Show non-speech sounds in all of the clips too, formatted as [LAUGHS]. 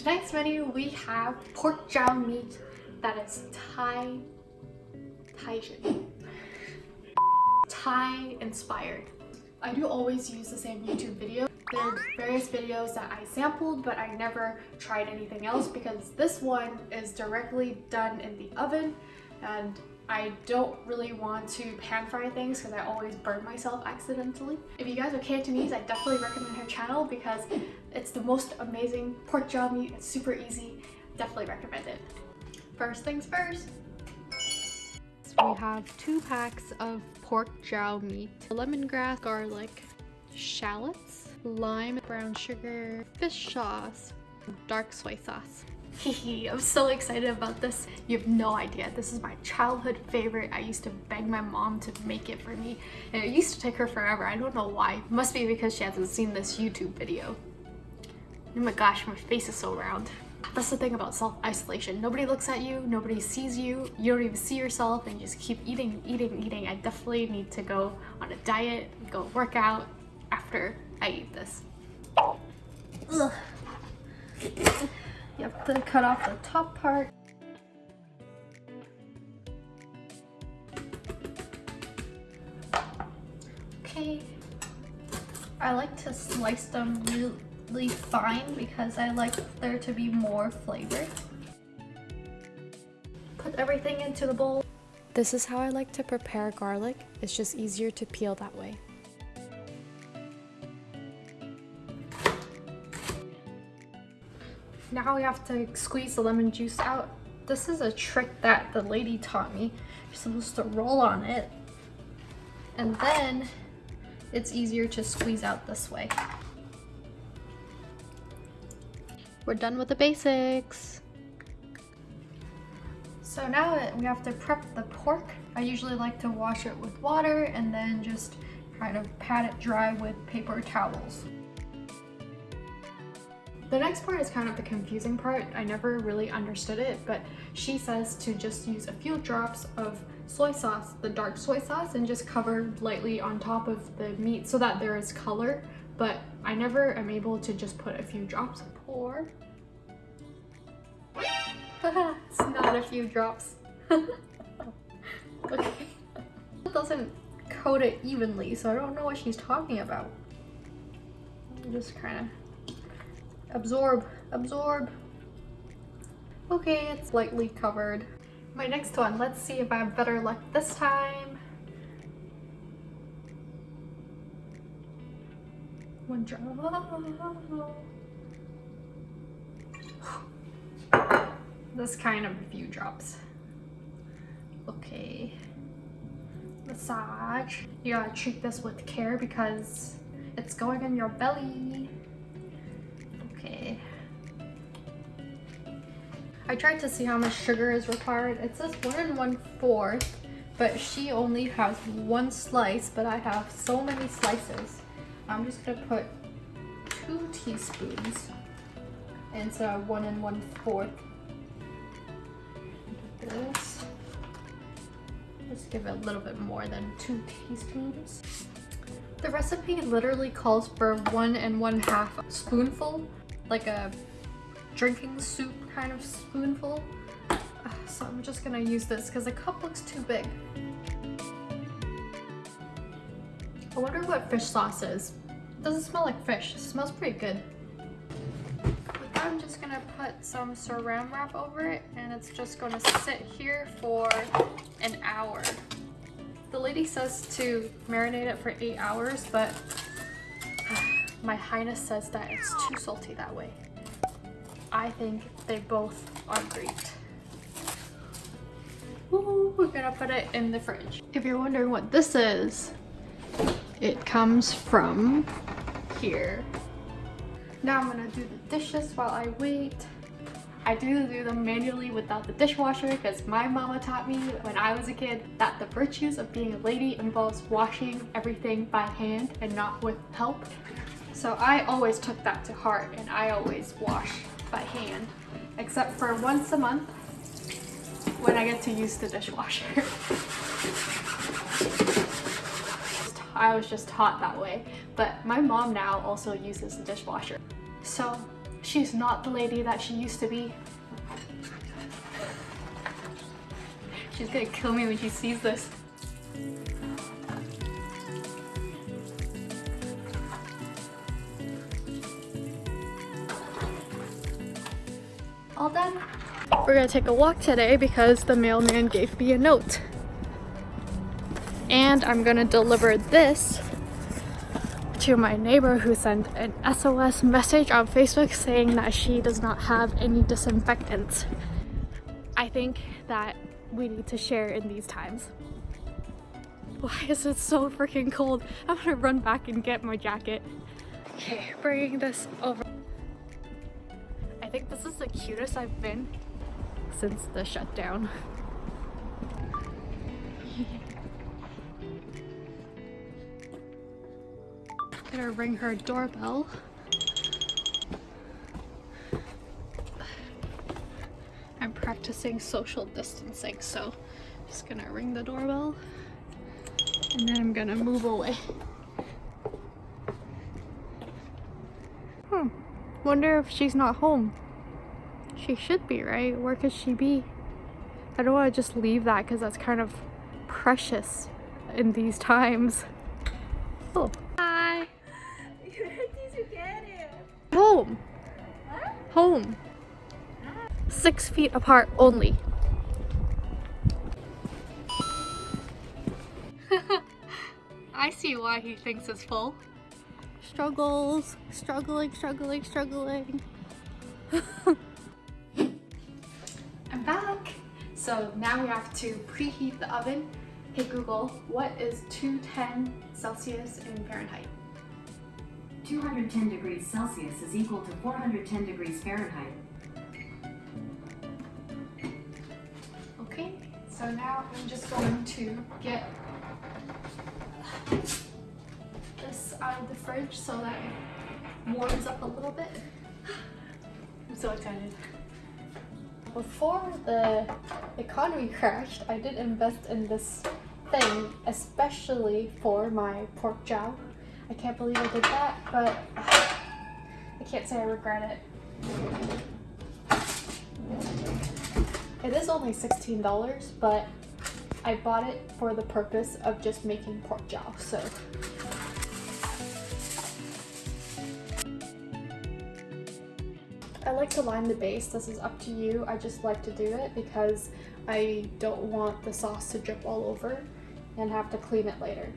tonight's menu we have pork jowl meat that is Thai, Thai, Thai inspired. I do always use the same YouTube video. There are various videos that I sampled but I never tried anything else because this one is directly done in the oven and I don't really want to pan fry things because I always burn myself accidentally. If you guys are Cantonese, I definitely recommend her channel because it's the most amazing pork jowl meat. It's super easy. Definitely recommend it. First things first. We have two packs of pork jowl meat, lemongrass, garlic, shallots, lime, brown sugar, fish sauce, dark soy sauce. I'm so excited about this. You have no idea. This is my childhood favorite. I used to beg my mom to make it for me and it used to take her forever. I don't know why. Must be because she hasn't seen this YouTube video. Oh my gosh, my face is so round. That's the thing about self-isolation. Nobody looks at you, nobody sees you, you don't even see yourself and you just keep eating, eating, eating. I definitely need to go on a diet, go work out after I eat this. Ugh. You have to cut off the top part. Okay. I like to slice them really fine because I like there to be more flavor. Put everything into the bowl. This is how I like to prepare garlic. It's just easier to peel that way. Now we have to squeeze the lemon juice out. This is a trick that the lady taught me. You're supposed to roll on it and then it's easier to squeeze out this way. We're done with the basics. So now we have to prep the pork. I usually like to wash it with water and then just kind of pat it dry with paper towels. The next part is kind of the confusing part. I never really understood it, but she says to just use a few drops of soy sauce, the dark soy sauce, and just cover lightly on top of the meat so that there is color, but I never am able to just put a few drops. Pour. [LAUGHS] it's not a few drops. [LAUGHS] okay. It doesn't coat it evenly, so I don't know what she's talking about. Just kind of Absorb, absorb. Okay, it's lightly covered. My next one, let's see if I have better luck this time. One drop. [GASPS] This kind of a few drops. Okay. Massage. You gotta treat this with care because it's going in your belly. I tried to see how much sugar is required. It says one and one fourth, but she only has one slice, but I have so many slices. I'm just gonna put two teaspoons instead of one and one fourth. This. Just give it a little bit more than two teaspoons. The recipe literally calls for one and one half spoonful like a drinking soup kind of spoonful. Uh, so I'm just gonna use this because the cup looks too big. I wonder what fish sauce is. It doesn't smell like fish. It smells pretty good. I'm just gonna put some saran wrap over it and it's just gonna sit here for an hour. The lady says to marinate it for eight hours, but [SIGHS] my highness says that it's too salty that way. I think they both are great. Ooh, we're gonna put it in the fridge. If you're wondering what this is, it comes from here. Now I'm gonna do the dishes while I wait. I do do them manually without the dishwasher because my mama taught me when I was a kid that the virtues of being a lady involves washing everything by hand and not with help. So I always took that to heart and I always wash by hand, except for once a month when I get to use the dishwasher. [LAUGHS] I was just taught that way, but my mom now also uses the dishwasher. So She's not the lady that she used to be. [LAUGHS] She's gonna kill me when she sees this. All done. We're gonna take a walk today because the mailman gave me a note. And I'm gonna deliver this to my neighbor who sent an SOS message on Facebook saying that she does not have any disinfectants. I think that we need to share in these times. Why is it so freaking cold? I'm gonna run back and get my jacket. Okay, bringing this over. I think this is the cutest I've been since the shutdown. [LAUGHS] Gonna ring her doorbell. I'm practicing social distancing, so I'm just gonna ring the doorbell and then I'm gonna move away. Hmm. Wonder if she's not home. She should be, right? Where could she be? I don't want to just leave that because that's kind of precious in these times. Oh. Hi. You ready to get it? Home. Home. Six feet apart only. [LAUGHS] I see why he thinks it's full. Struggles, struggling, struggling, struggling. [LAUGHS] I'm back. So now we have to preheat the oven. Hey Google, what is 210 Celsius in Fahrenheit? 210 degrees Celsius is equal to 410 degrees Fahrenheit. Okay, so now I'm just going to get this out of the fridge so that it warms up a little bit. I'm so excited. Before the economy crashed, I did invest in this thing, especially for my pork jowl. I can't believe I did that, but I can't say I regret it. It is only $16, but I bought it for the purpose of just making pork jowl, so. I like to line the base, this is up to you. I just like to do it because I don't want the sauce to drip all over and have to clean it later.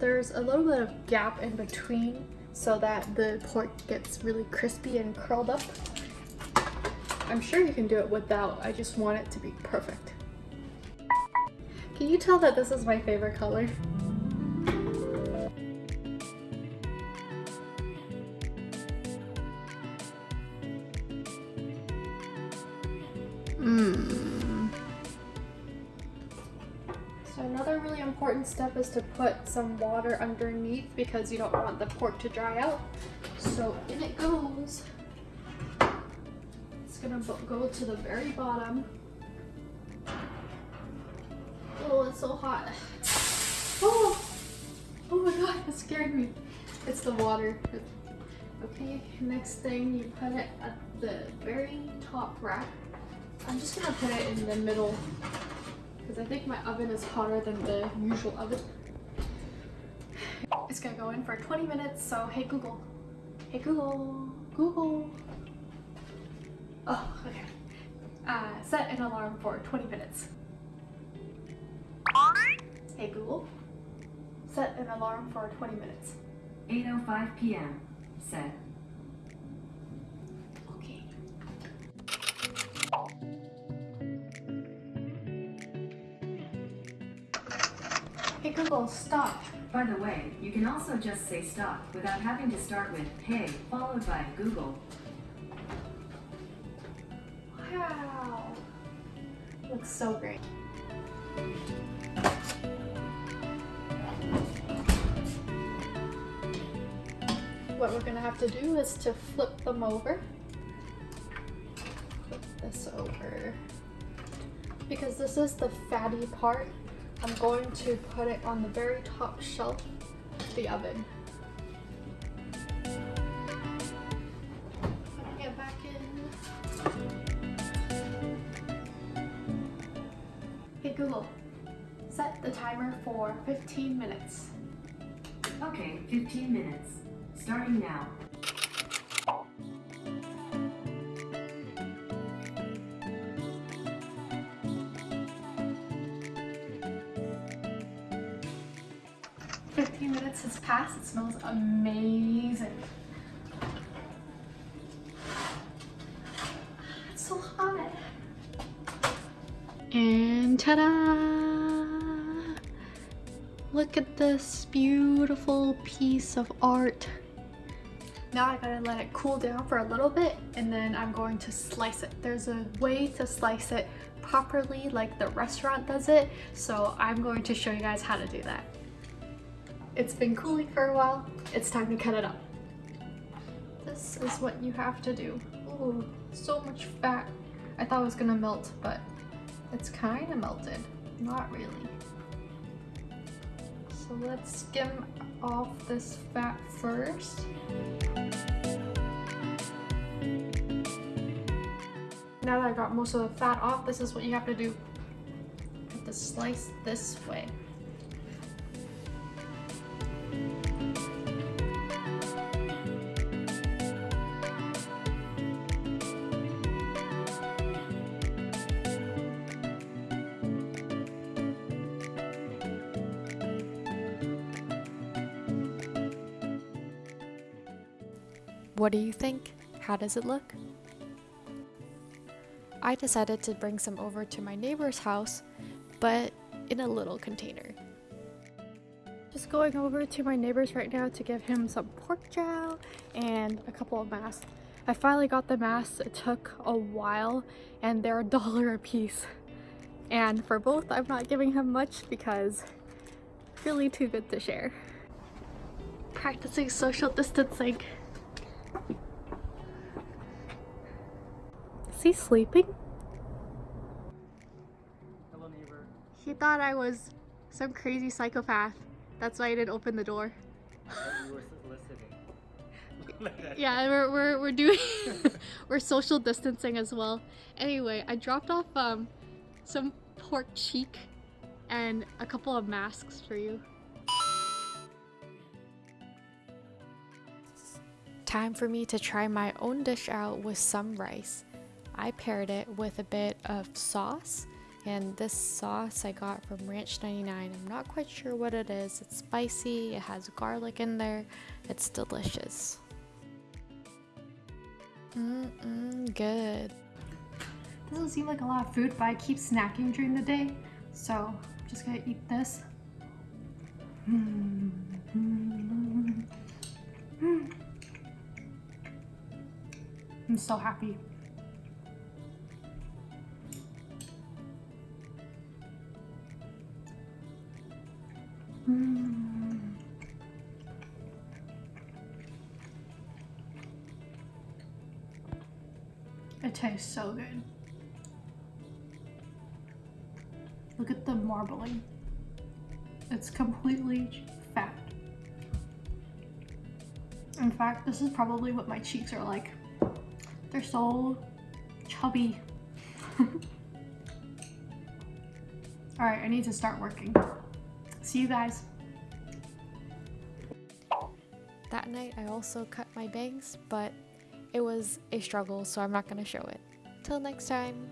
There's a little bit of gap in between so that the pork gets really crispy and curled up. I'm sure you can do it without, I just want it to be perfect. Can you tell that this is my favorite color? Mmm. So another really important step is to put some water underneath because you don't want the pork to dry out. So in it goes It's gonna go to the very bottom. Oh, it's so hot. Oh, oh my god, it scared me. It's the water. Okay, next thing you put it at the very top rack. I'm just gonna put it in the middle because I think my oven is hotter than the usual oven. It's gonna go in for 20 minutes, so hey Google. Hey Google, Google. Oh, okay. Uh, set an alarm for 20 minutes. Hey Google, set an alarm for 20 minutes. 8.05 p.m. Set. Google, stop. By the way, you can also just say stop without having to start with hey followed by Google Wow. Looks so great. What we're gonna have to do is to flip them over. Flip this over. Because this is the fatty part, I'm going to put it on the very top shelf of the oven. Hey Google, set the timer for 15 minutes. Okay, 15 minutes. Starting now. Minutes has passed. It smells amazing. It's so hot. And ta-da! Look at this beautiful piece of art. Now I gotta let it cool down for a little bit and then I'm going to slice it. There's a way to slice it properly like the restaurant does it, so I'm going to show you guys how to do that. It's been cooling for a while, it's time to cut it up. This is what you have to do. Ooh, so much fat. I thought it was gonna melt, but it's kind of melted. Not really. So let's skim off this fat first. Now that I got most of the fat off, this is what you have to do. Put the slice this way. What do you think? How does it look? I decided to bring some over to my neighbor's house, but in a little container. Just going over to my neighbor's right now to give him some pork jowl and a couple of masks. I finally got the masks. It took a while and they're a dollar a piece. And for both, I'm not giving him much because really too good to share. Practicing social distancing. Is he sleeping? Hello, neighbor. He thought I was some crazy psychopath. That's why I didn't open the door. I thought you were listening. [LAUGHS] Yeah, we're we're, we're doing [LAUGHS] we're social distancing as well. Anyway, I dropped off um some pork cheek and a couple of masks for you. Time for me to try my own dish out with some rice. I paired it with a bit of sauce, and this sauce I got from Ranch 99. I'm not quite sure what it is. It's spicy, it has garlic in there, it's delicious. Mmm, good. Doesn't seem like a lot of food, but I keep snacking during the day, so I'm just gonna eat this. Mm, mm, mm. I'm so happy. So good. Look at the marbling. It's completely fat. In fact, this is probably what my cheeks are like. They're so chubby. [LAUGHS] Alright, I need to start working. See you guys. That night I also cut my bangs, but it was a struggle, so I'm not gonna show it. Till next time.